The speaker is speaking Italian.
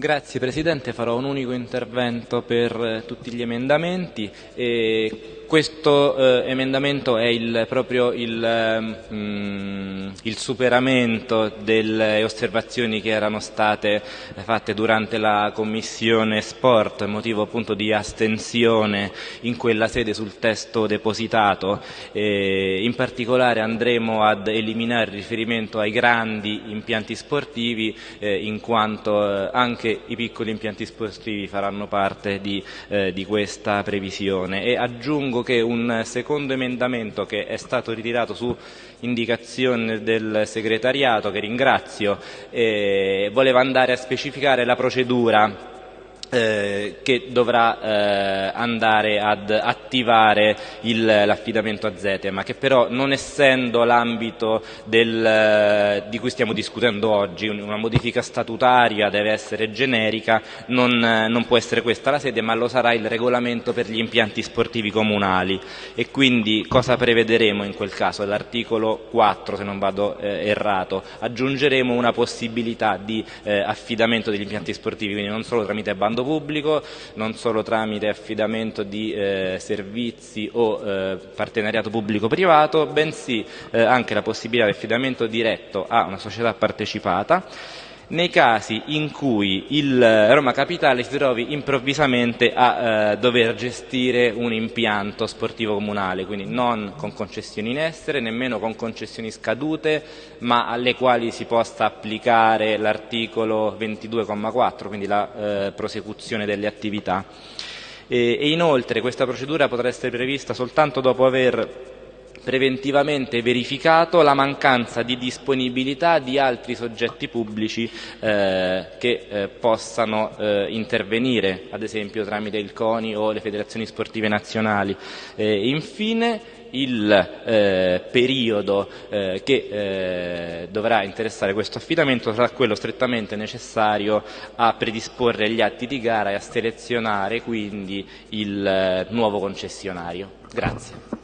Grazie Presidente, farò un unico intervento per eh, tutti gli emendamenti. E questo eh, emendamento è il, proprio il, mm, il, superamento delle osservazioni che erano state fatte durante la Commissione Sport, motivo appunto di astensione in quella sede sul testo depositato. E in particolare andremo ad eliminare il riferimento ai grandi impianti sportivi eh, in quanto eh, anche anche i piccoli impianti sportivi faranno parte di, eh, di questa previsione e aggiungo che un secondo emendamento che è stato ritirato su indicazione del segretariato, che ringrazio, eh, voleva andare a specificare la procedura che dovrà eh, andare ad attivare l'affidamento a Zetema, che però non essendo l'ambito di cui stiamo discutendo oggi, una modifica statutaria deve essere generica, non, non, può essere questa la sede, ma lo sarà il regolamento per gli impianti sportivi comunali. E quindi cosa prevederemo in quel caso? L'articolo 4, se non vado eh, errato, aggiungeremo una possibilità di eh, affidamento degli impianti sportivi, quindi non solo tramite bando bando pubblico, non solo tramite affidamento di eh, servizi o eh, partenariato pubblico-privato, bensì eh, anche la possibilità di affidamento diretto a una società partecipata nei casi in cui il Roma Capitale si trovi improvvisamente a eh, dover gestire un impianto sportivo comunale, quindi non con concessioni in essere, nemmeno con concessioni scadute, ma alle quali si possa applicare l'articolo 22,4, quindi la eh, prosecuzione delle attività. E, e inoltre questa procedura potrà essere prevista soltanto dopo aver preventivamente verificato la mancanza di disponibilità di altri soggetti pubblici eh, che eh, possano eh, intervenire, ad esempio tramite il CONI o le federazioni sportive nazionali. Eh, infine, il eh, periodo eh, che eh, dovrà interessare questo affidamento sarà quello strettamente necessario a predisporre gli atti di gara e a selezionare quindi il eh, nuovo concessionario. Grazie.